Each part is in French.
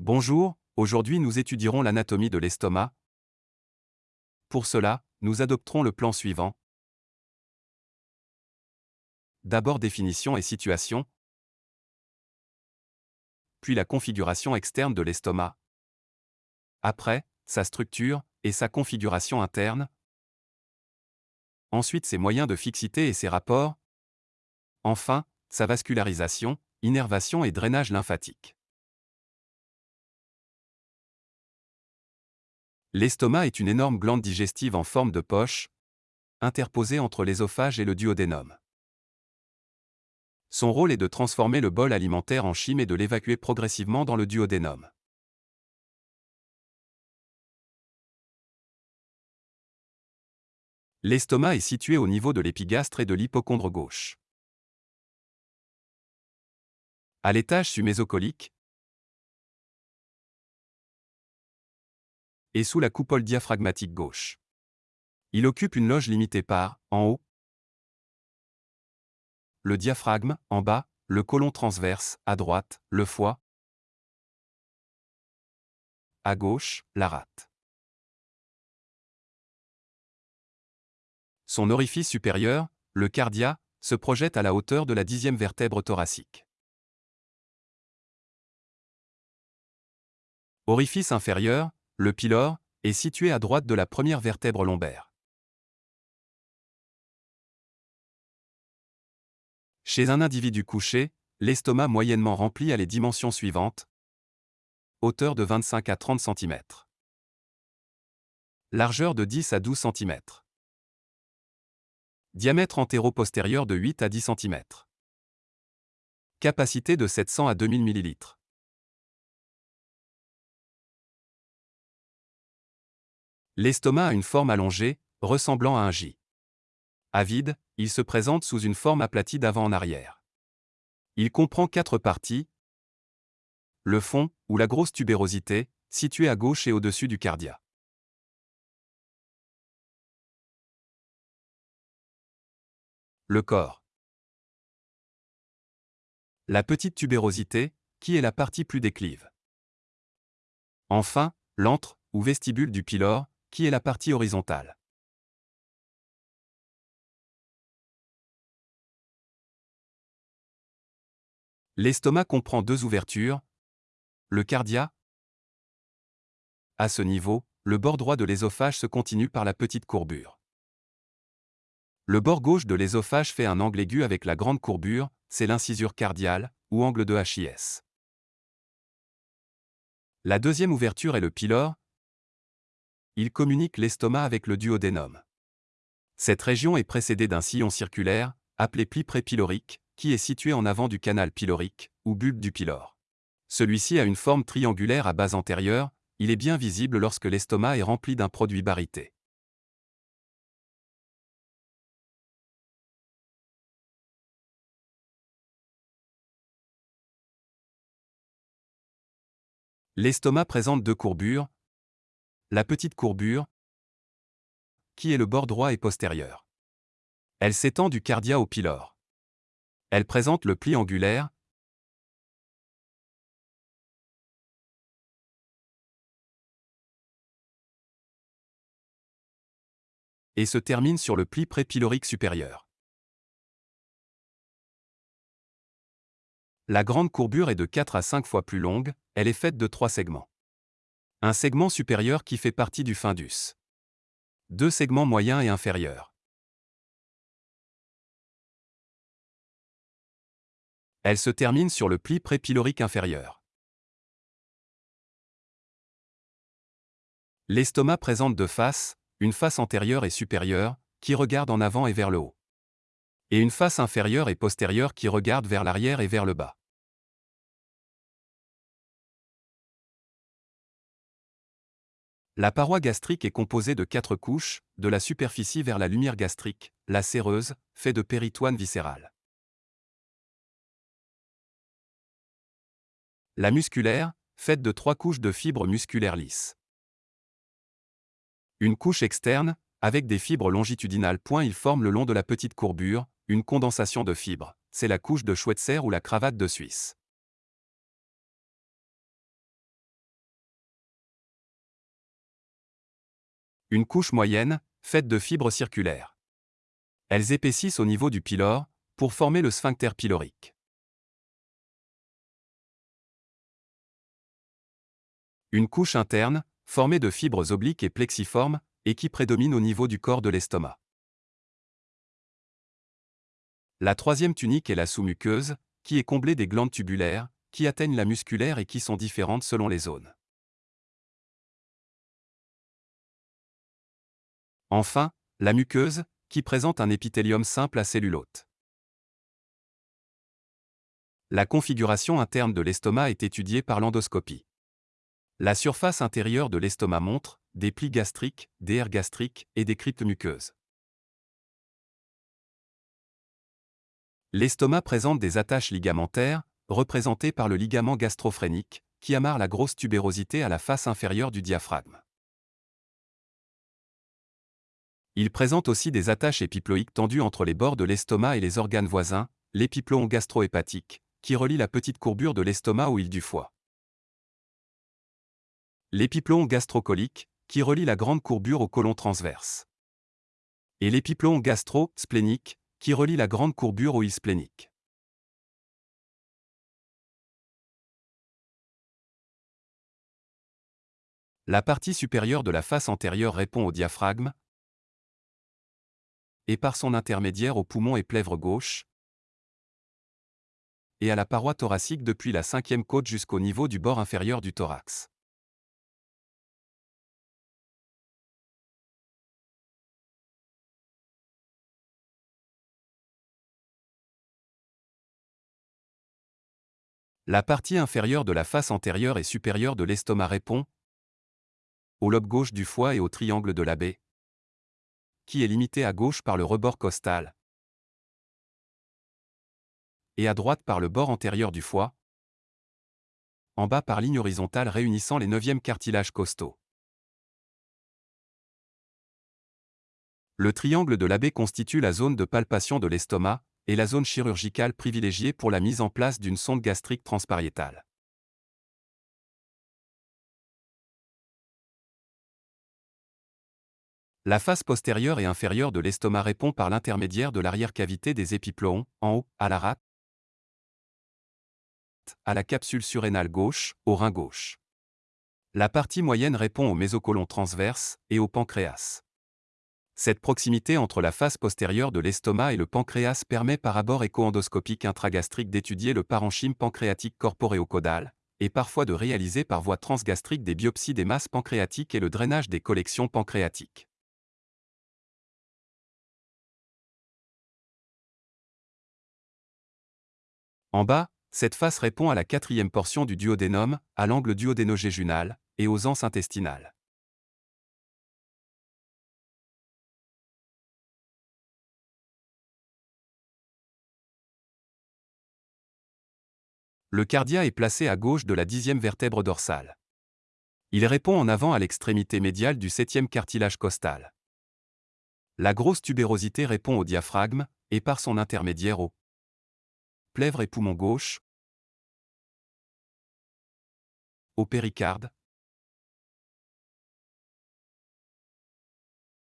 Bonjour, aujourd'hui nous étudierons l'anatomie de l'estomac. Pour cela, nous adopterons le plan suivant. D'abord définition et situation, puis la configuration externe de l'estomac. Après, sa structure et sa configuration interne. Ensuite ses moyens de fixité et ses rapports. Enfin, sa vascularisation, innervation et drainage lymphatique. L'estomac est une énorme glande digestive en forme de poche, interposée entre l'ésophage et le duodénum. Son rôle est de transformer le bol alimentaire en chyme et de l'évacuer progressivement dans le duodénum. L'estomac est situé au niveau de l'épigastre et de l'hypochondre gauche. À l'étage submésocolique, et sous la coupole diaphragmatique gauche. Il occupe une loge limitée par, en haut, le diaphragme, en bas, le côlon transverse, à droite, le foie, à gauche, la rate. Son orifice supérieur, le cardia, se projette à la hauteur de la dixième vertèbre thoracique. Orifice inférieur, le pylore, est situé à droite de la première vertèbre lombaire. Chez un individu couché, l'estomac moyennement rempli a les dimensions suivantes. Hauteur de 25 à 30 cm. Largeur de 10 à 12 cm. Diamètre antéro-postérieur de 8 à 10 cm. Capacité de 700 à 2000 ml. L'estomac a une forme allongée, ressemblant à un J. À vide, il se présente sous une forme aplatie d'avant en arrière. Il comprend quatre parties. Le fond, ou la grosse tubérosité, située à gauche et au-dessus du cardia. Le corps. La petite tubérosité, qui est la partie plus déclive. Enfin, l'antre, ou vestibule du pylore, qui est la partie horizontale? L'estomac comprend deux ouvertures. Le cardia. À ce niveau, le bord droit de l'ésophage se continue par la petite courbure. Le bord gauche de l'ésophage fait un angle aigu avec la grande courbure, c'est l'incisure cardiale, ou angle de HIS. La deuxième ouverture est le pylore, il communique l'estomac avec le duodénum. Cette région est précédée d'un sillon circulaire, appelé pli prépylorique, qui est situé en avant du canal pylorique, ou bulbe du pylore. Celui-ci a une forme triangulaire à base antérieure, il est bien visible lorsque l'estomac est rempli d'un produit barité. L'estomac présente deux courbures, la petite courbure, qui est le bord droit et postérieur? Elle s'étend du cardia au pylore. Elle présente le pli angulaire, et se termine sur le pli prépylorique supérieur. La grande courbure est de 4 à 5 fois plus longue, elle est faite de trois segments. Un segment supérieur qui fait partie du fundus. Deux segments moyens et inférieurs. Elle se termine sur le pli prépylorique inférieur. L'estomac présente deux faces, une face antérieure et supérieure, qui regarde en avant et vers le haut. Et une face inférieure et postérieure qui regarde vers l'arrière et vers le bas. La paroi gastrique est composée de quatre couches, de la superficie vers la lumière gastrique, la séreuse, fait de péritoine viscérale. La musculaire, faite de trois couches de fibres musculaires lisses. Une couche externe, avec des fibres longitudinales point il forme le long de la petite courbure, une condensation de fibres, c'est la couche de Schweitzer ou la cravate de Suisse. Une couche moyenne, faite de fibres circulaires. Elles épaississent au niveau du pylore, pour former le sphincter pylorique. Une couche interne, formée de fibres obliques et plexiformes, et qui prédomine au niveau du corps de l'estomac. La troisième tunique est la sous-muqueuse, qui est comblée des glandes tubulaires, qui atteignent la musculaire et qui sont différentes selon les zones. Enfin, la muqueuse, qui présente un épithélium simple à cellulote. La configuration interne de l'estomac est étudiée par l'endoscopie. La surface intérieure de l'estomac montre des plis gastriques, des aires gastriques et des cryptes muqueuses. L'estomac présente des attaches ligamentaires, représentées par le ligament gastrophrénique, qui amarre la grosse tubérosité à la face inférieure du diaphragme. Il présente aussi des attaches épiploïques tendues entre les bords de l'estomac et les organes voisins, l'épiploon gastro-hépatique, qui relie la petite courbure de l'estomac au île du foie. L'épiploon gastrocolique, qui relie la grande courbure au côlon transverse. Et l'épiploon gastro-splénique, qui relie la grande courbure au île splénique. La partie supérieure de la face antérieure répond au diaphragme, et par son intermédiaire au poumon et plèvre gauche, et à la paroi thoracique depuis la cinquième côte jusqu'au niveau du bord inférieur du thorax. La partie inférieure de la face antérieure et supérieure de l'estomac répond au lobe gauche du foie et au triangle de la baie, qui est limité à gauche par le rebord costal et à droite par le bord antérieur du foie, en bas par ligne horizontale réunissant les neuvièmes cartilages costaux. Le triangle de l'abbé constitue la zone de palpation de l'estomac et la zone chirurgicale privilégiée pour la mise en place d'une sonde gastrique transpariétale. La face postérieure et inférieure de l'estomac répond par l'intermédiaire de l'arrière-cavité des épiploons, en haut, à la rate, à la capsule surrénale gauche, au rein gauche. La partie moyenne répond au mésocolon transverse et au pancréas. Cette proximité entre la face postérieure de l'estomac et le pancréas permet par abord écho-endoscopique intragastrique d'étudier le parenchyme pancréatique corporéo-caudal, et parfois de réaliser par voie transgastrique des biopsies des masses pancréatiques et le drainage des collections pancréatiques. En bas, cette face répond à la quatrième portion du duodénum, à l'angle duodénogéjunal, et aux anses intestinales. Le cardia est placé à gauche de la dixième vertèbre dorsale. Il répond en avant à l'extrémité médiale du septième cartilage costal. La grosse tubérosité répond au diaphragme, et par son intermédiaire au plèvre et poumon gauche, au péricarde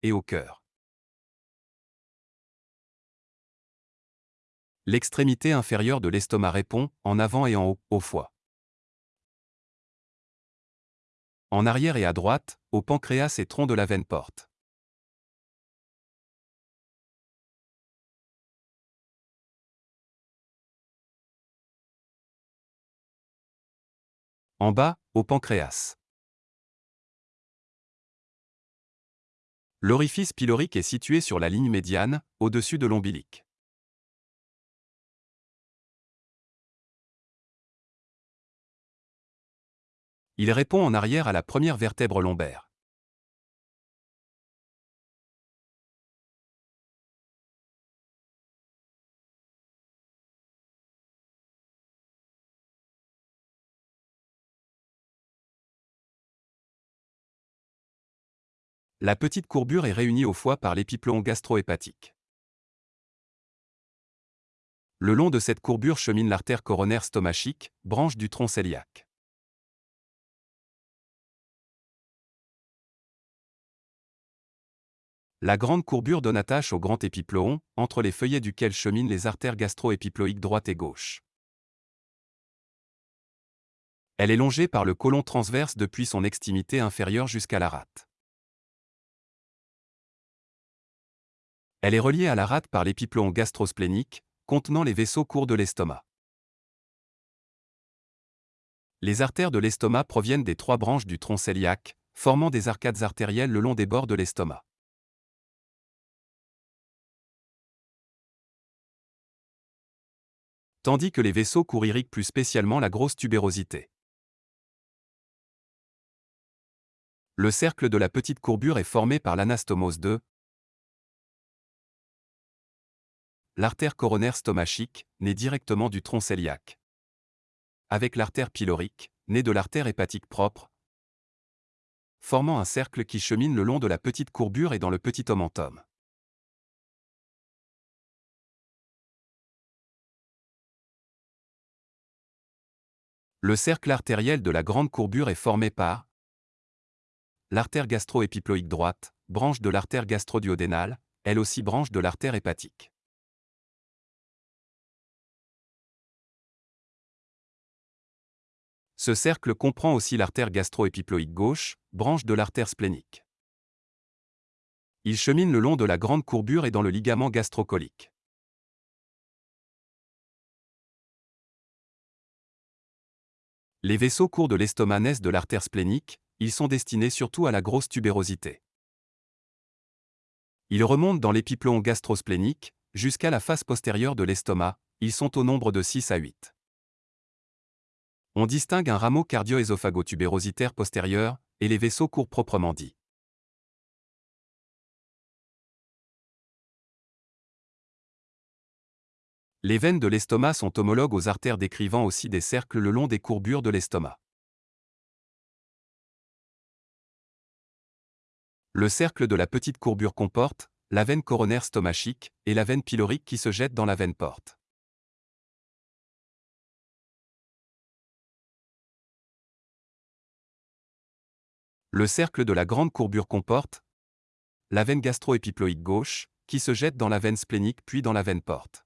et au cœur. L'extrémité inférieure de l'estomac répond, en avant et en haut, au foie. En arrière et à droite, au pancréas et tronc de la veine porte. En bas, au pancréas. L'orifice pylorique est situé sur la ligne médiane, au-dessus de l'ombilic. Il répond en arrière à la première vertèbre lombaire. La petite courbure est réunie au foie par l'épiploon gastro-hépatique. Le long de cette courbure chemine l'artère coronaire stomachique, branche du tronc cœliaque. La grande courbure donne attache au grand épiploon, entre les feuillets duquel cheminent les artères gastro-épiploïques droite et gauche. Elle est longée par le côlon transverse depuis son extrémité inférieure jusqu'à la rate. Elle est reliée à la rate par l'épiploon gastrosplénique, contenant les vaisseaux courts de l'estomac. Les artères de l'estomac proviennent des trois branches du tronc cœliaque, formant des arcades artérielles le long des bords de l'estomac. Tandis que les vaisseaux courts irriguent plus spécialement la grosse tubérosité. Le cercle de la petite courbure est formé par l'anastomose 2, l'artère coronaire stomachique, née directement du tronc cœliaque. Avec l'artère pylorique, née de l'artère hépatique propre, formant un cercle qui chemine le long de la petite courbure et dans le petit omentum. Le cercle artériel de la grande courbure est formé par l'artère gastro-épiploïque droite, branche de l'artère gastro-duodénale, elle aussi branche de l'artère hépatique. Ce cercle comprend aussi l'artère gastro-épiploïque gauche, branche de l'artère splénique. Il chemine le long de la grande courbure et dans le ligament gastrocolique. Les vaisseaux courts de l'estomac naissent de l'artère splénique, ils sont destinés surtout à la grosse tubérosité. Ils remontent dans l'épiploon gastrosplénique, jusqu'à la face postérieure de l'estomac, ils sont au nombre de 6 à 8. On distingue un rameau cardio-ésophago-tubérositaire postérieur et les vaisseaux courts proprement dits. Les veines de l'estomac sont homologues aux artères décrivant aussi des cercles le long des courbures de l'estomac. Le cercle de la petite courbure comporte la veine coronaire stomachique et la veine pylorique qui se jette dans la veine porte. Le cercle de la grande courbure comporte la veine gastro-épiploïque gauche, qui se jette dans la veine splénique puis dans la veine porte.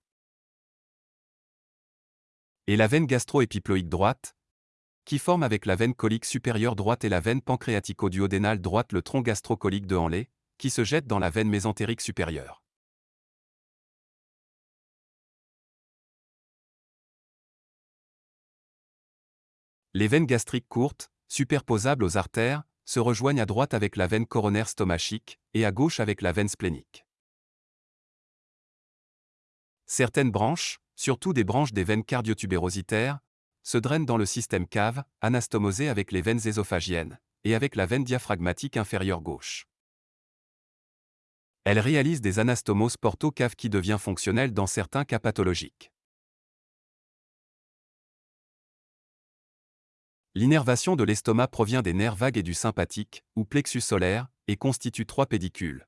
Et la veine gastro-épiploïque droite, qui forme avec la veine colique supérieure droite et la veine pancréatico-duodénale droite le tronc gastrocolique de Henley, qui se jette dans la veine mésentérique supérieure. Les veines gastriques courtes, superposables aux artères, se rejoignent à droite avec la veine coronaire stomachique et à gauche avec la veine splénique. Certaines branches, surtout des branches des veines cardiotubérositaires, se drainent dans le système cave, anastomosé avec les veines ésophagiennes et avec la veine diaphragmatique inférieure gauche. Elles réalisent des anastomoses porto-cave qui devient fonctionnelle dans certains cas pathologiques. L'innervation de l'estomac provient des nerfs vagues et du sympathique, ou plexus solaire, et constitue trois pédicules.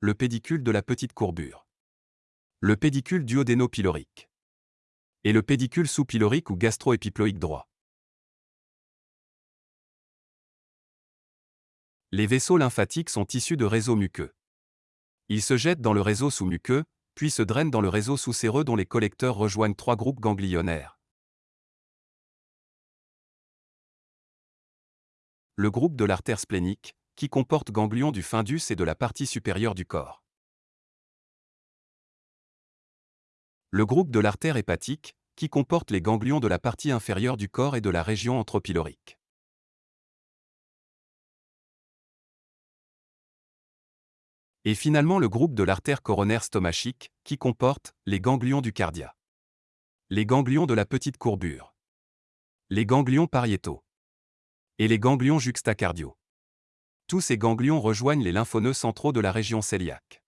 Le pédicule de la petite courbure. Le pédicule duodéno-pylorique. Et le pédicule sous-pylorique ou gastro-épiploïque droit. Les vaisseaux lymphatiques sont issus de réseaux muqueux. Ils se jettent dans le réseau sous-muqueux, puis se drainent dans le réseau sous-séreux dont les collecteurs rejoignent trois groupes ganglionnaires. Le groupe de l'artère splénique, qui comporte ganglions du fundus et de la partie supérieure du corps. Le groupe de l'artère hépatique, qui comporte les ganglions de la partie inférieure du corps et de la région anthropylorique. Et finalement le groupe de l'artère coronaire stomachique, qui comporte les ganglions du cardia. Les ganglions de la petite courbure. Les ganglions pariétaux et les ganglions juxtacardiaux. Tous ces ganglions rejoignent les lymphonoeux centraux de la région cœliaque.